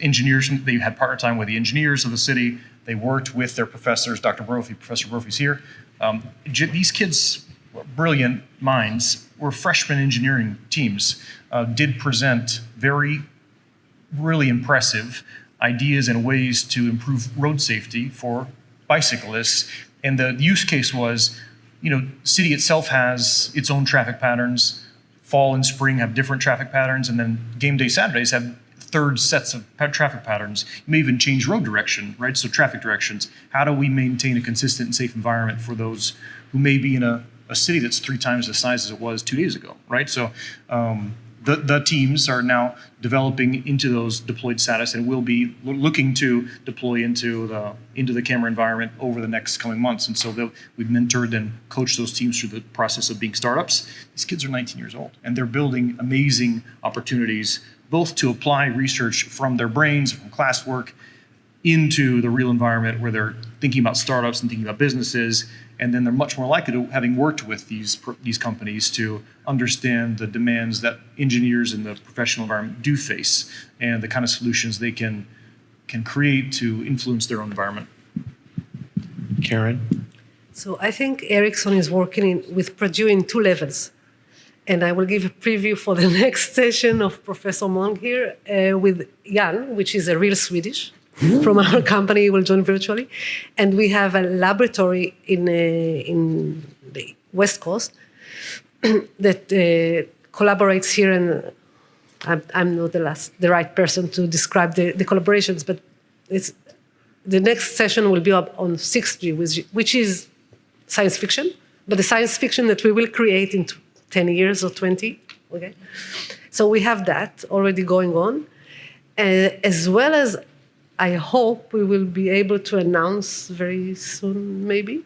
engineers. They had partner time with the engineers of the city. They worked with their professors. Dr. Brophy, Professor Brophy's here. Um, these kids, brilliant minds, were freshman engineering teams. Uh, did present very really impressive ideas and ways to improve road safety for bicyclists. And the use case was, you know, city itself has its own traffic patterns. Fall and spring have different traffic patterns, and then game day Saturdays have third sets of traffic patterns. You may even change road direction, right? So traffic directions. How do we maintain a consistent and safe environment for those who may be in a, a city that's three times the size as it was two days ago, right? So um, the, the teams are now developing into those deployed status and will be looking to deploy into the into the camera environment over the next coming months. And so we've mentored and coached those teams through the process of being startups. These kids are 19 years old and they're building amazing opportunities both to apply research from their brains, from classwork, into the real environment where they're thinking about startups and thinking about businesses and then they're much more likely to, having worked with these these companies, to understand the demands that engineers in the professional environment do face, and the kind of solutions they can can create to influence their own environment. Karen? So I think Ericsson is working in, with Purdue in two levels. And I will give a preview for the next session of Professor Mung here uh, with Jan, which is a real Swedish from our company, will join virtually. And we have a laboratory in, uh, in the West Coast that uh, collaborates here. And I'm, I'm not the, last, the right person to describe the, the collaborations, but it's, the next session will be up on 6G, which, which is science fiction, but the science fiction that we will create in 10 years or 20. Okay, so we have that already going on, uh, as well as I hope we will be able to announce very soon, maybe,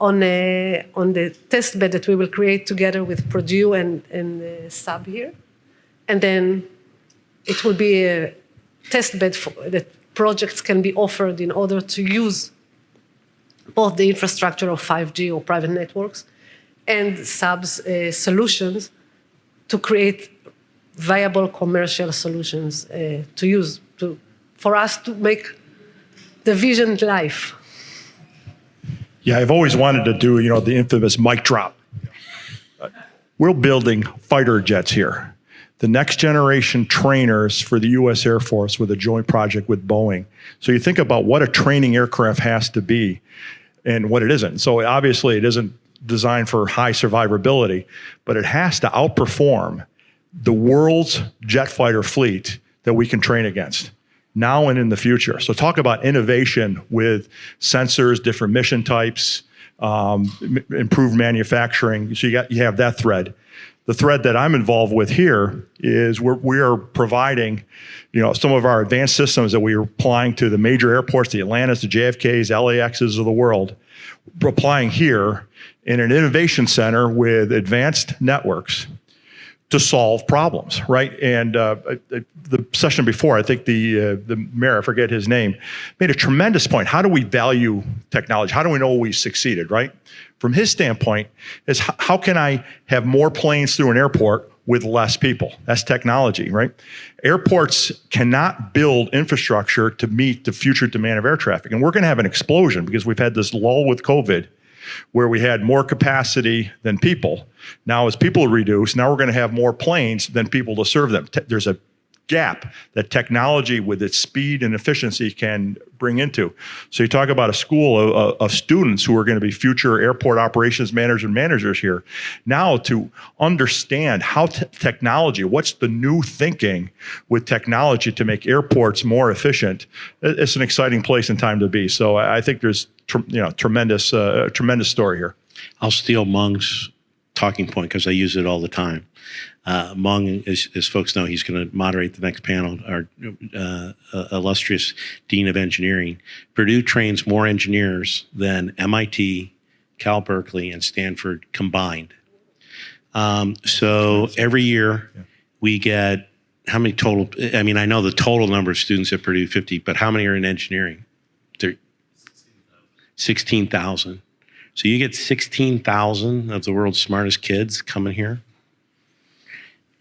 on a, on the test bed that we will create together with Purdue and and uh, Saab here, and then it will be a test bed for, that projects can be offered in order to use both the infrastructure of 5G or private networks and Saab's uh, solutions to create viable commercial solutions uh, to use to for us to make the vision life. Yeah, I've always wanted to do, you know, the infamous mic drop. We're building fighter jets here. The next generation trainers for the US Air Force with a joint project with Boeing. So you think about what a training aircraft has to be and what it isn't. So obviously it isn't designed for high survivability, but it has to outperform the world's jet fighter fleet that we can train against now and in the future. So talk about innovation with sensors, different mission types, um, improved manufacturing. So you got you have that thread. The thread that I'm involved with here is we're, we are providing, you know, some of our advanced systems that we are applying to the major airports, the Atlantas, the JFKs, LAXs of the world. Applying here in an innovation center with advanced networks to solve problems, right? And uh, the session before, I think the uh, the mayor, I forget his name, made a tremendous point. How do we value technology? How do we know we succeeded, right? From his standpoint, is how can I have more planes through an airport with less people? That's technology, right? Airports cannot build infrastructure to meet the future demand of air traffic, and we're going to have an explosion because we've had this lull with COVID where we had more capacity than people. Now, as people reduce, now we're going to have more planes than people to serve them. There's a gap that technology, with its speed and efficiency, can bring into. So you talk about a school of, of- students who are going to be future airport operations managers and managers here. Now to understand how te- technology, what's the new thinking with technology to make airports more efficient, it's an exciting place and time to be. So I think there's you know tremendous uh, tremendous story here. I'll steal Mung's talking point because I use it all the time. Uh, as, as folks know, he's going to moderate the next panel, our uh, uh, illustrious Dean of Engineering. Purdue trains more engineers than MIT, Cal Berkeley, and Stanford combined. Um, so every year we get how many total? I mean, I know the total number of students at Purdue, 50, but how many are in engineering? Thir- 16,000. So you get 16,000 of the world's smartest kids coming here.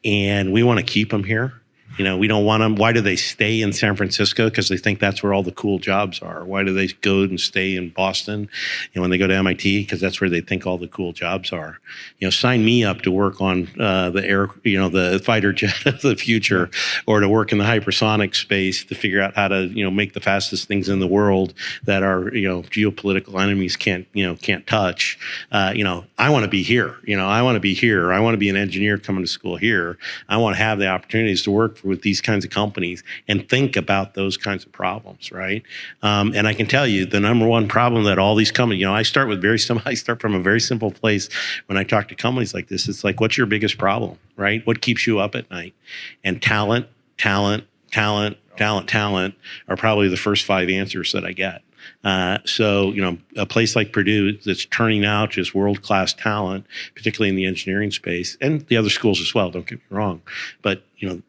And we want to keep them here. You know, we don't want them. Why do they stay in San Francisco? Because they think that's where all the cool jobs are. Why do they go and stay in Boston? You know, when they go to MIT, because that's where they think all the cool jobs are. You know, sign me up to work on uh, the air, you know, the fighter jet of the future, or to work in the hypersonic space to figure out how to, you know, make the fastest things in the world that our, you know, geopolitical enemies can't, you know, can't touch. Uh, you know, I want to be here. You know, I want to be here. I want to be an engineer coming to school here. I want to have the opportunities to work with these kinds of companies and think about those kinds of problems, right? Um, and I can tell you the number one problem that all these companies, you know, I start with very simple. I start from a very simple place when I talk to companies like this. It's like, what's your biggest problem, right? What keeps you up at night? And talent, talent, talent, talent, talent are probably the first five answers that I get. Uh, so, you know, a place like Purdue that's turning out just world class talent, particularly in the engineering space and the other schools as well, don't get me wrong. But, you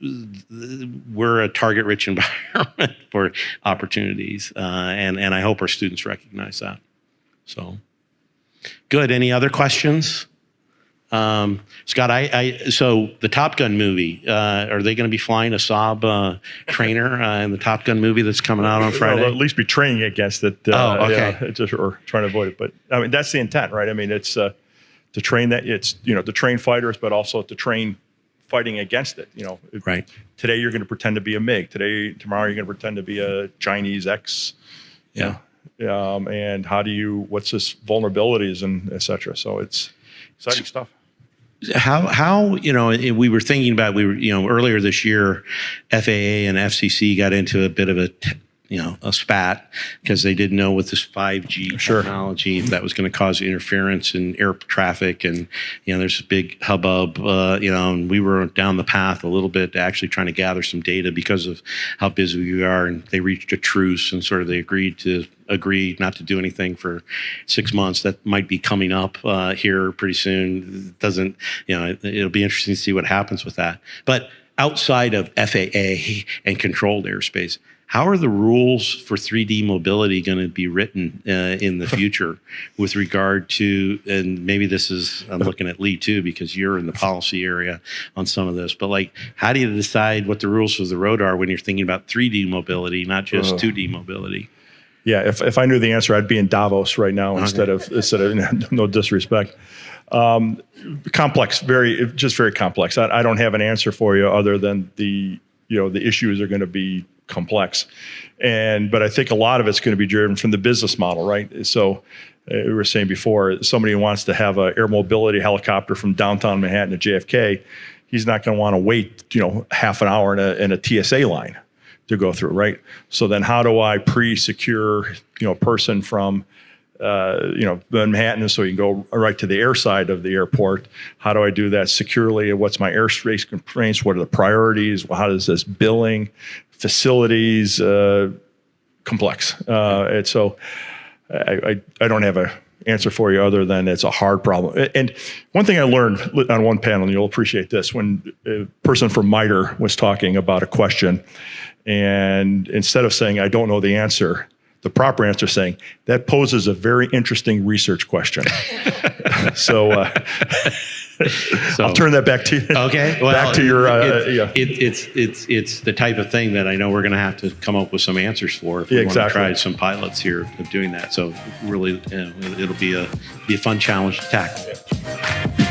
know, we're a target rich environment for opportunities. Uh, and, and I hope our students recognize that. So, Good. Any other questions? Um, Scott, I, I so the Top Gun movie. Uh, are they going to be flying a Saab uh, trainer uh, in the Top Gun movie that's coming out on Well, Friday? at least be training against it. Uh, Oh, okay. yeah, just, or trying to avoid it. But I mean, that's the intent, right? I mean, it's uh, to train that. It's you know to train fighters, but also to train fighting against it. You know, Right. Today you're going to pretend to be a MiG. Today, tomorrow you're going to pretend to be a Chinese X. Yeah. Um, and how do you? What's this vulnerabilities and et cetera? So it's exciting stuff. How how you know we were thinking about we were you know earlier this year FAA and FCC got into a bit of a you know a spat because they didn't know with this 5G Sure. technology if that was going to cause interference in air traffic and you know there's a big hubbub uh, you know and we were down the path a little bit actually trying to gather some data because of how busy we are and they reached a truce and sort of they agreed to agree not to do anything for six months. That might be coming up uh, here pretty soon. It doesn't you know? It, it'll be interesting to see what happens with that. But outside of FAA and controlled airspace, how are the rules for 3D mobility going to be written uh, in the future with regard to? And maybe this is I'm looking at Lee too because you're in the policy area on some of this. But like, how do you decide what the rules of the road are when you're thinking about 3D mobility, not just Ugh. 2D mobility? Yeah, if, if I knew the answer, I'd be in Davos right now instead of instead of no disrespect. Um, complex, very just very complex. I, I don't have an answer for you other than the you know the issues are going to be complex, and but I think a lot of it's going to be driven from the business model, right? So. uh, We were saying before, somebody who wants to have an air mobility helicopter from downtown Manhattan to JFK, he's not going to want to wait, you know, half an hour in a, in a TSA line to go through, right? So then, how do I pre-secure, you know, a person from, uh, you know, Manhattan, so you can go right to the air side of the airport? How do I do that securely? What's my airspace constraints? What are the priorities? How does this billing, facilities, uh, complex? Uh, and so, I, I, I don't have a answer for you other than it's a hard problem. And one thing I learned on one panel, and you'll appreciate this, when a person from MITRE was talking about a question, and instead of saying, I don't know the answer, the proper answer saying, that poses a very interesting research question. so uh, So, I'll turn that back to you. Okay, well, back to your, uh, it's, yeah. it, it's it's it's the type of thing that I know we're going to have to come up with some answers for if we Yeah, want to try some pilots here of doing that. So really, you know, it'll be a be a fun challenge to tackle.